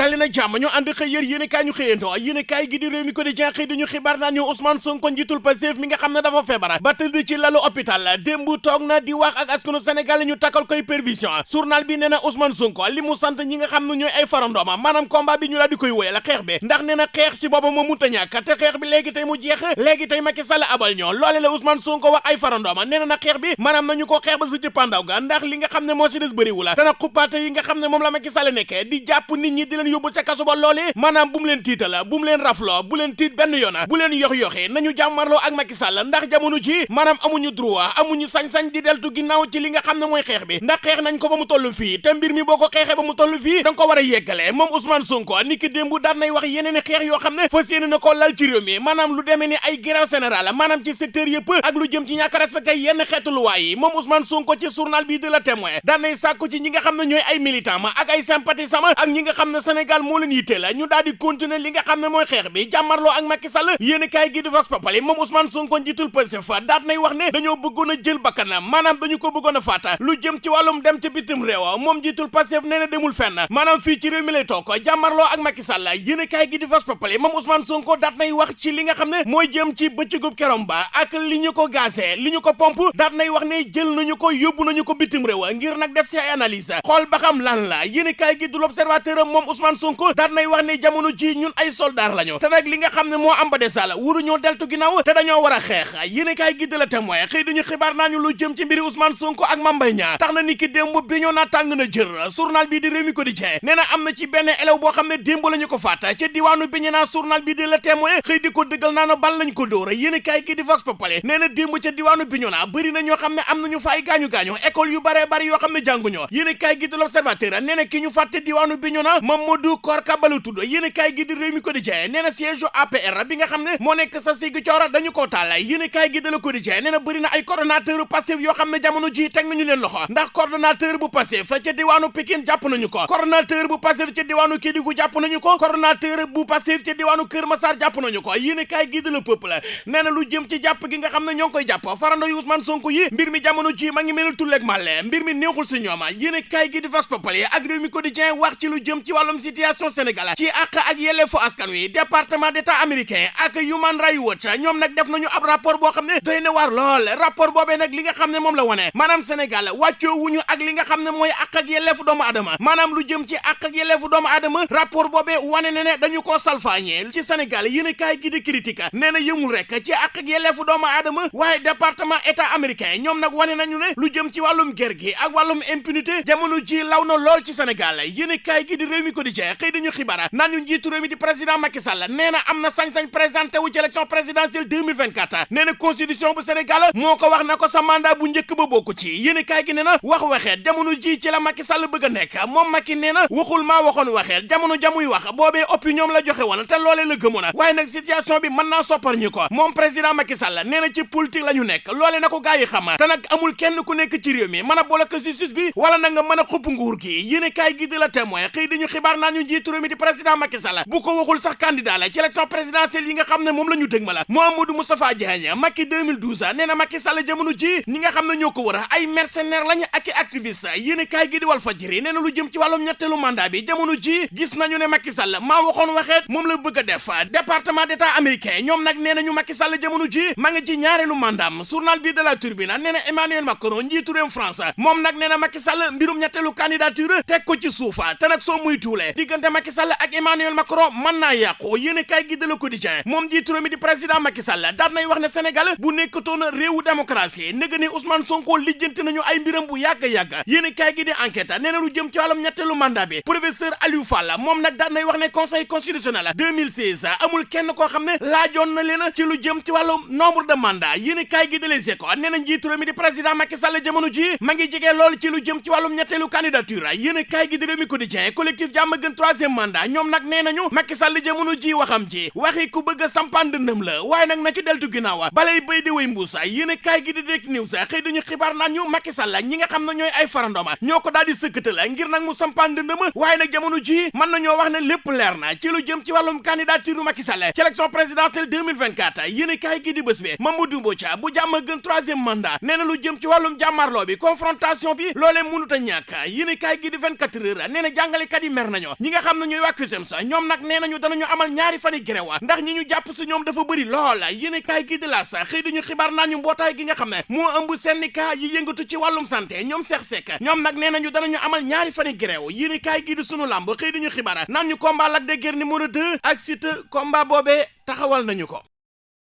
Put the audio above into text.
tali na ñu ànd xëy yër yéen kaay ñu xëyandoo yéen kaay gi di réew mi ko di jeex xëy dañu xibaar naan ñu Ousmane Sonko njiitul Pastef mi nga xam ne dafa feebar. Ba tëdd ci lalu hôpital. Démb toog na di wax ak askanu Sénégal ñu takkal koy pervision journal bi nee na Ousmane Sonko li mu sant ñi nga xam ne ñooy ay farandooma maanaam combat bi ñu la di koy wéyal xeex bi. Ndax nee na xeex si moo munta ñàkk. Te xeex bi léegi tey mu jeex. Léegi tey Macky Sall abal ñoo. Loole la Ousmane Sonko wax ay farandooma nee na na xeex bi maanaam nañu ko xeex ba su ci pandaw ga. Ndax li nga xam ne moo si des bëriwu la yi nga xam ne moom la Macky Sall di jàpp nit ñi di yóbbu ca kaso ba loole maanaam bu mu leen tiital bu mu leen rafloo bu leen tiit benn yoon bu leen yox-yoxi nañu jàmmarloo ak Macky Sall ndax jamono ji maanaam amuñu droit amuñu sañ-sañ di deltu ginnaaw ci li nga xam ne mooy xeex bi. Ndax xeex nañ ko ba mu toll fii te mbir mi boo ko xeexee ba mu toll fii da nga ko war a moom Ousmane Sonko ni ki démb nay wax yeneen i xeex yoo xam ne fas yéene na ko lal ci réew mi. Maanaam lu demee ni ay grève générale maanaam ci secteur yëpp ak lu jëm ci ñàkk respecté yenn xeetu luwaay yi. Moom Ousmane Sonko ci journal bi de la témoin daan nay sàkku ci ñi nga ñooy ay militant ma ak ay sympathisant ak ñi nga Sénégal moo leen yitte la ñu daal di continuer li nga xam ne mooy xeex bi jàmmarloo ak Macky Sall yéen kaay gi di Vox Populi moom Ousmane Sonko njiitul Pastef daat nay wax ne dañoo bëggoon jël bakkanam maanaam dañu ko bëggoon faata lu jëm ci wàllum dem ca bitim réew moom njiitul Pastef nee na demul fenn maanaam fii ci réew mi lay toog jàmmarloo ak Macky Sall yéen kaay gi di Vox Populi moom Ousmane Sonko daat nay wax ci li nga xam ne mooy jëm ci bëccëgub kerom ba ak li ñu ko gazé li ñu ko pompe daat nay wax ne jël nañu ko yóbbu nañu ko bitim réew ngir nag def si ay analyse xool ba xam lan la yéen kaay gi du l'Observateur moom Ousmane Sonko daat nay wax ne jamono ji ñun ay soldat lañu te nag li nga xam ne moo am ba de sall wuru ñoo deltu ginnaaw te dañoo war a xeex yéen kaay gi de la témoin xëy duñu xibaar naa ñu lu jëm ci mbiri Ousmane Sonko ak Mame Mbaye Niang tax na ni ki démb bi ñoo naa na jër journal bi di Rewmi Quotidien nee na am na ci benn élève boo xam ne démb la ñu ko faat ca diwaanu bi ñu naa journal bi di la témoin xëy di ko dëggal naa na bal lañ ko dóor yéen kaay gi di Vox Populi nee na démb ca diwaanu bi ñu na ñoo xam ne am nañu fa ay gaañu-gaañu école yu bare bari yoo xam ne jànguñoo yéen kaay gi di l'Observateur nee na ki ñu fàtte diwaanu bi ñu naa Mamadou Korka Balu tudd. Kaay gi di Rewmi Quotidien nee na siège APR bi nga xam ne moo nekk sa Ziguinchor dañu koo taal. Yéen kaay gi de la Quotidien nee na bëri na ay coordonnateur Pastef yoo xam ne jamono ji teg nañu leen loxo. Ndax coordonnateur bu Pastef ca diwaanu Pikine jàpp nañu ko. Coordonnateur bu Pastef ca diwaanu Kédougou jàpp nañu ko. Coordonnateur bu Pastef ca diwaanu Kër Massar jàpp nañu ko. Yéen kaay gi de la Peuple nee lu jëm ci jàpp gi nga xam ne koy jàpp. Farando Ousmane Sonko yi mbir mi jamono ji ma ngi mel tulleeg màlle. Mbir mi neexul si ñooma yéen kaay gi di Vox Populi ak Rewmi Quotidien wax ci lu jëm ci wàllum situation Sénégal ci àq ak yelleefu askan wi département d'état américain ak Human Rights Watch ñoom nag def nañu ab rapport boo xam ne doy na waar lool. Rapport boobee nag li nga xam ne moom la wone maanaam Sénégal wàccoo wuñu ak li nga xam ne mooy àq ak yelleefu doomu adama maanaam lu jëm ci ak adama rapport wane na dañu koo salfaañee ci Sénégal gi di critique nee na yëmul rek ci àq ak yelleefu doomu adama waaye département état américain ñoom nag wane nañu ne lu jëm ci wàllum ger gi ak wàllum impunité jamono ji law na lool ci Sénégal. Gi di Rewmi Quotidien xëy dañu xibaar naan ñu njiitu réew mi di président Macky Sall nee na am na sañ-sañ présenté wu ci élection présidentielle 2024 nee na constitution bu Sénégal moo ko wax na ko sa mandat bu njëkk ba bokku ci. Yéen kaay gi nee na wax waxeet jamono ji ci la Macky Sall bëgg a nekk. Moom Macky nee na waxul maa waxoon waxeet jamono jamuy wax boobee opinion la joxe woon te loolee la gëmoon. A waaye nag situation bi mën naa soppar ñu ko. Moom président Macky Sall nee na ci politique la ñu nekk. Loolee na ko gars yi xam. Te nag amul kenn ku nekk ci réew mi. Mën a bloqué justice bi wala na nga mën a xupp nguur gi. Yéen kaay gi di la témoin xëy dañu xibaar naa ñu njiitu réew mi di président Macky Sall bu ko waxul sax candidat la ci élection présidentielle yi nga xam ne moom la ñu dëg ma la Mamadou Moustapha Diagne Macky 2012 nee na Macky Sall jamono ji ñi nga xam ne ñoo ko war a ay mercenaires lañu ak activiste gi di Walf Fadjri nee na lu jëm ci wàllum ñetteelu mandat bi jamono ji gis nañu ne Macky Sall maa waxoon waxeet moom la bëgg def département d'état américain ñoom nag nee nañu Macky Sall jamono ji ma ngi ci ñaareelu mandaam journal bi de la Tribune nee na Emmanuel Macron réew France moom nag nee na Macky Sall mbirum ñetteelu candidature teg ko ci suufa te nag soo muy diggante Macky Sall ak Emmanuel Macron mën naa yàqu. Yéen kaay gi de la Quotidien moom njiitu réew mi di président Macky Sall daan nay wax ne Sénégal bu nekkatoon réewu démocratie nëga ni Ousmane Sonko lijjanti nañu ay mbiram bu yàgg-yàgg yéen kaay gi di enquête nee na lu jëm ci wàllum ñetteelu mandat bi professeur Aliou Fall moom nag daan nay wax ne conseil constitutionnel 2016 amul kenn koo xam ne laajoon na leen ci lu jëm ci wàllum nombre de mandat yéen kaay gi de Les Échos nee na njiitu réew mi ci lu jëm ci wàllum ñetteelu candidature. Yéen kaay gi di Rewmi Quotidien collectif jàmm gën troisième mandat ñoom nag nee nañu Macky Sall jamono ji waxam ji waxi ku bëgg a sampaan dëndëm la waaye nag na ci deltu ginnaaw balay béy di wéy mbuusa yéen kaay gi di Direct News xëy dañu xibaar naan ñu Macky Sall ñi nga xam ne ñooy ay farandoma ñoo ko daal di sëkkatal ngir nag mu sampaan dëndëm waaye nag jamono ji mën nañoo wax ne lépp leer na ci lu jëm ci wàllum candidature Macky Sall ci élection présidentielle 2024 yéen kaay gi di bés bi Mamadou Mbodj bu jàmm gën troisième mandat nee lu jëm ci wàllum jàmmarloo bi confrontation bi loolee mënut a ñàkk yéen kaay gi di 24 heures nee na jàngalekat yi mer nañu ñi nga xam ne ñooy waa CUSEMS ñoom nag amal ñaari fani grève ndax ñi ñu jàpp si ñoom dafa bëri lool. Yéene kaay gi di L'As xëy dañu gi nga ëmb syndicat yi yëngatu ci santé ñoom seex sekk. Ñoom nag nee nañu amal ñaari fani grève yéene kaay gi di sunu làmb xëy dañu xibaar naan combat Lac de Guiers numéro 2 ak Siteu combat taxawal nañu ko